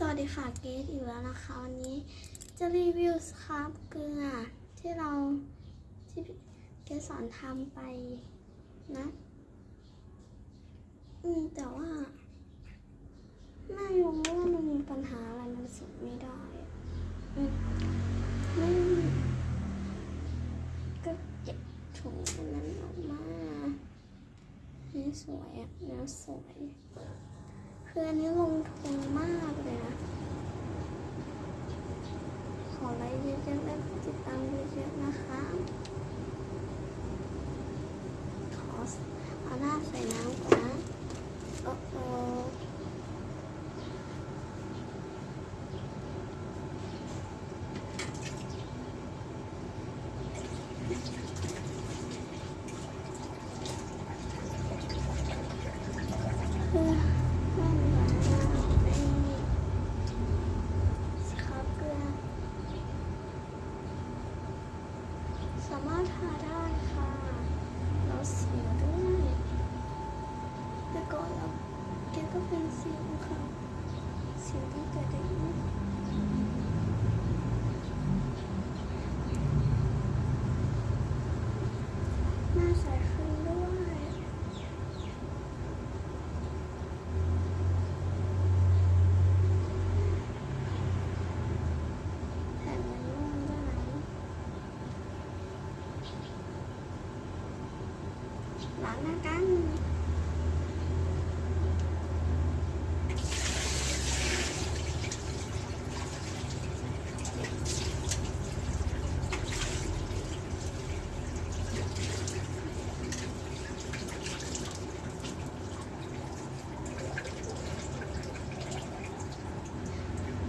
สวัสดีค่ะเกดอีกแล้วนะคะวันนี้จะรีวิวสครับเกลือที่เราที่เกดสอนทำไปนะ อืมแต่ว่าไม่รู้ว่ามันมีปัญหาอะไรมันสุดไม่ได้อะอืมไม่ก็เก็บถุงนนั้นออกมาให้สวยอะเนื้อสวยคืออันนี้ลงทุนมากเลยนะ ขอไลค์เยอะๆและติดตามเยอะๆนะคะ ขอ เอาหน้าใส่น้ำก่อนนะโอ้โหคือไม่ไหวแล้วไอ้สครับเกลือสามารถทาได้ค่ะแล้วสิวด้วยแล้วก็แล้ว แกก็เป็นสิวค่ะสิวตั้งแต่เด็กหน้าใสขึ้นด้วยแผ่นมันนุ่มด้วยนะ ล้างหน้ากัน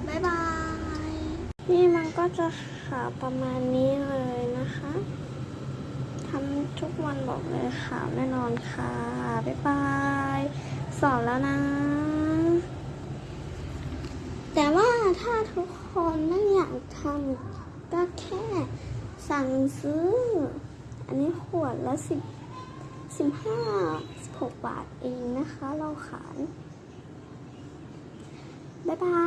บายบาย นี่มันก็จะขาวประมาณนี้เลยนะคะทำทุกวันบอกเลยขาวแน่นอนค่ะ บ๊ายบาย สอนแล้วนะ แต่ว่าถ้าทุกคนไม่อยากทำก็แค่สั่งซื้อ อันนี้ขวดละสิบสิบห้าสิบหกบาทเองนะคะ เราขายบ๊ายบาย